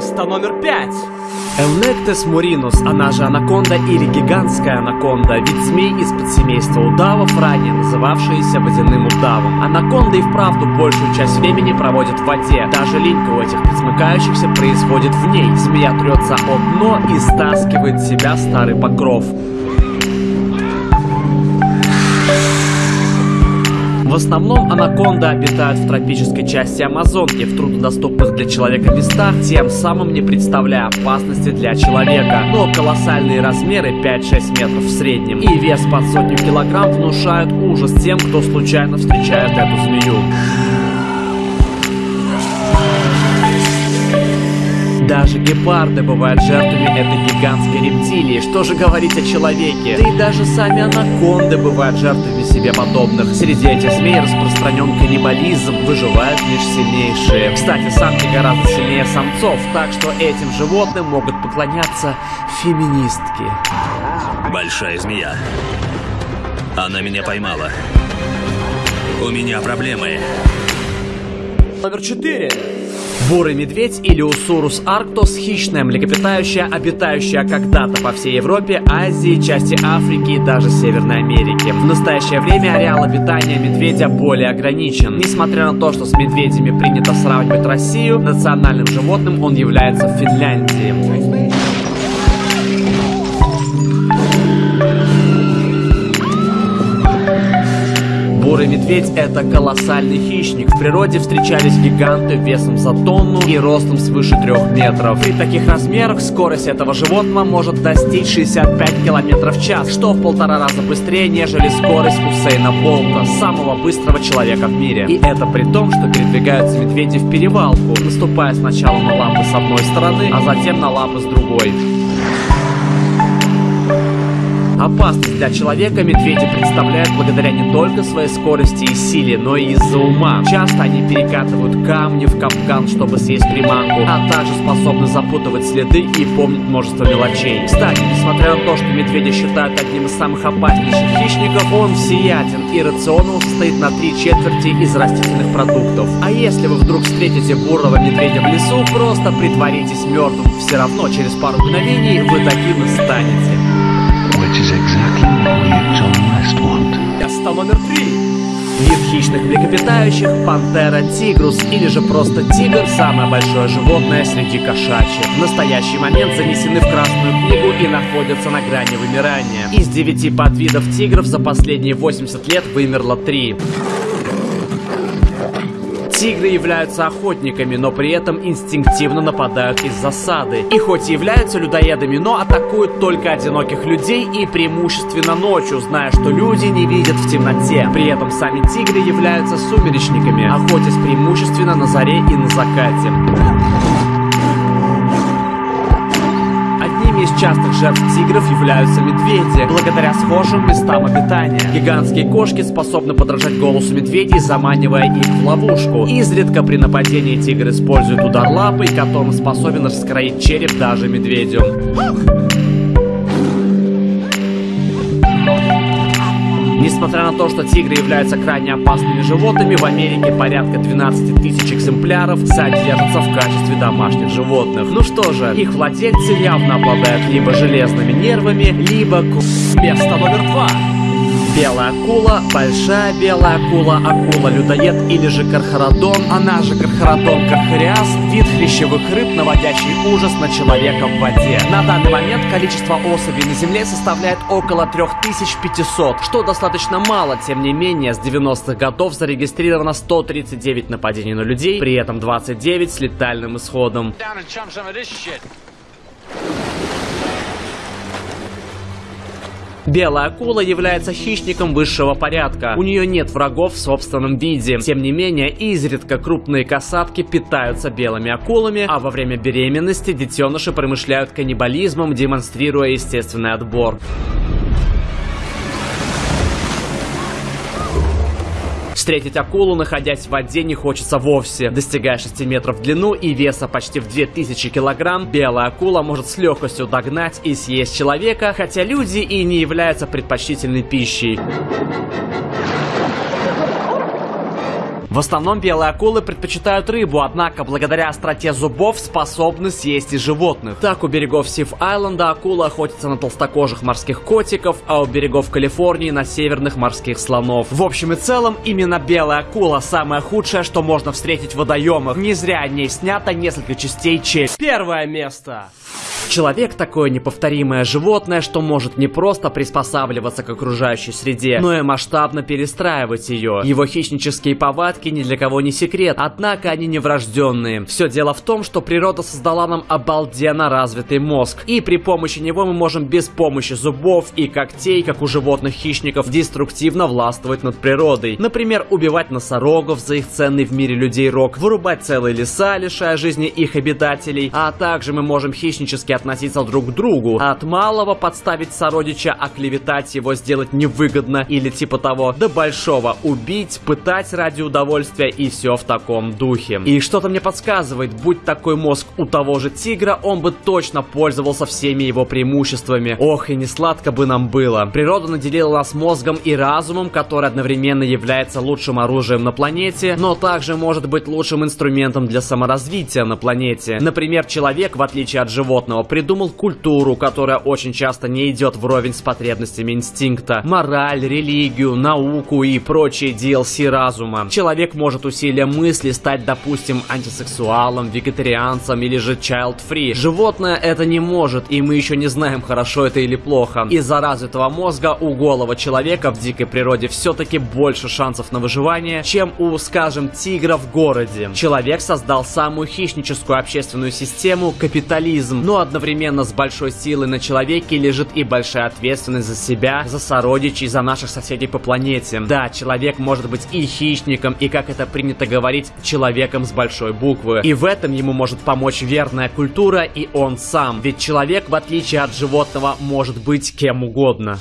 Место номер пять. Элнектес муринус, она же анаконда или гигантская анаконда, вид змей из подсемейства удавов, ранее называвшиеся водяным удавом. Анаконда и вправду большую часть времени проводит в воде. Даже линька у этих присмыкающихся происходит в ней. Змея трется о дно и стаскивает себя старый покров. В основном анаконды обитают в тропической части Амазонки, в труднодоступных для человека местах, тем самым не представляя опасности для человека. Но колоссальные размеры 5-6 метров в среднем и вес под сотню килограмм внушают ужас тем, кто случайно встречает эту змею. Даже гепарды бывают жертвами этой гигантской рептилии. Что же говорить о человеке? Да и даже сами анаконды бывают жертвами себе подобных. Среди этих змей распространен каннибализм, выживают лишь сильнейшие. Кстати, самки гораздо сильнее самцов, так что этим животным могут поклоняться феминистки. Большая змея. Она меня поймала. У меня проблемы. Номер четыре. Бурый медведь или Усурус арктос – хищная млекопитающая, обитающая когда-то по всей Европе, Азии, части Африки и даже Северной Америки. В настоящее время ареал обитания медведя более ограничен. Несмотря на то, что с медведями принято сравнивать Россию, национальным животным он является в Финляндии. Бурый медведь – это колоссальный хищник. В природе встречались гиганты весом за тонну и ростом свыше трех метров. При таких размерах скорость этого животного может достичь 65 км в час, что в полтора раза быстрее, нежели скорость Усейна Болта, самого быстрого человека в мире. И это при том, что передвигаются медведи в перевалку, наступая сначала на лапы с одной стороны, а затем на лапы с другой. Опасность для человека медведи представляют благодаря не только своей скорости и силе, но и из-за ума. Часто они перекатывают камни в капкан, чтобы съесть приманку, а также способны запутывать следы и помнить множество мелочей. Кстати, несмотря на то, что медведя считают одним из самых опаснейших хищников, он всеяден и рацион состоит на три четверти из растительных продуктов. А если вы вдруг встретите бурого медведя в лесу, просто притворитесь мертвым. Все равно через пару мгновений вы таким и станете. Which is exactly what at John West want. Место номер три. Вид хищных млекопитающих – пантера тигрус или же просто тигр – самое большое животное среди кошачьих. В настоящий момент занесены в Красную книгу и находятся на грани вымирания. Из девяти подвидов тигров за последние 80 лет вымерло три. Тигры являются охотниками, но при этом инстинктивно нападают из засады. И хоть и являются людоедами, но атакуют только одиноких людей и преимущественно ночью, зная, что люди не видят в темноте. При этом сами тигры являются сумеречниками, охотясь преимущественно на заре и на закате. Одними из частых жертв тигров являются медведи, благодаря схожим местам обитания. Гигантские кошки способны подражать голосу медведей, заманивая их в ловушку. Изредка при нападении тигр использует удар лапой, которым способен раскроить череп даже медведю. Несмотря на то, что тигры являются крайне опасными животными, в Америке порядка 12 тысяч экземпляров содержатся в качестве домашних животных. Ну что же, их владельцы явно обладают либо железными нервами, либо... Место номер два. Белая акула, большая белая акула, акула-людоед или же кархарадон, она же кархарадон кархариас, вид хрящевых рыб, наводящий ужас на человека в воде. На данный момент количество особей на Земле составляет около 3500, что достаточно мало, тем не менее, с 90-х годов зарегистрировано 139 нападений на людей, при этом 29 с летальным исходом. Белая акула является хищником высшего порядка. У нее нет врагов в собственном виде. Тем не менее, изредка крупные касатки питаются белыми акулами, а во время беременности детеныши промышляют каннибализмом, демонстрируя естественный отбор. Встретить акулу, находясь в воде, не хочется вовсе. Достигая 6 метров в длину и веса почти в 2000 килограмм, белая акула может с легкостью догнать и съесть человека, хотя люди и не являются предпочтительной пищей. В основном белые акулы предпочитают рыбу, однако благодаря остроте зубов способны съесть и животных. Так у берегов Сив-Айленда акула охотится на толстокожих морских котиков, а у берегов Калифорнии на северных морских слонов. В общем и целом, именно белая акула самое худшее, что можно встретить в водоемах. Не зря о ней снято несколько частей челюсти. Первое место. Человек такое неповторимое животное, что может не просто приспосабливаться к окружающей среде, но и масштабно перестраивать ее. Его хищнические повадки ни для кого не секрет, однако они не врожденные. Все дело в том, что природа создала нам обалденно развитый мозг, и при помощи него мы можем без помощи зубов и когтей, как у животных-хищников, деструктивно властвовать над природой. Например, убивать носорогов за их ценный в мире людей рог, вырубать целые леса, лишая жизни их обитателей, а также мы можем хищнически относиться друг к другу. От малого подставить сородича, оклеветать его, сделать невыгодно или типа того, до большого убить, пытать ради удовольствия и все в таком духе. И что-то мне подсказывает, будь такой мозг у того же тигра, он бы точно пользовался всеми его преимуществами. Ох, и не сладко бы нам было. Природа наделила нас мозгом и разумом, который одновременно является лучшим оружием на планете, но также может быть лучшим инструментом для саморазвития на планете. Например, человек, в отличие от животного, придумал культуру, которая очень часто не идет вровень с потребностями инстинкта, мораль, религию, науку и прочие DLC разума. Человек может усилием мысли стать, допустим, антисексуалом, вегетарианцем или же child-free. Животное это не может, и мы еще не знаем, хорошо это или плохо. Из-за развитого мозга у голого человека в дикой природе все-таки больше шансов на выживание, чем у, скажем, тигра в городе. Человек создал самую хищническую общественную систему – капитализм, но одновременно с большой силой на человеке лежит и большая ответственность за себя, за сородичей, за наших соседей по планете. Да, человек может быть и хищником, и, как это принято говорить, человеком с большой буквы. И в этом ему может помочь верная культура и он сам. Ведь человек, в отличие от животного, может быть кем угодно.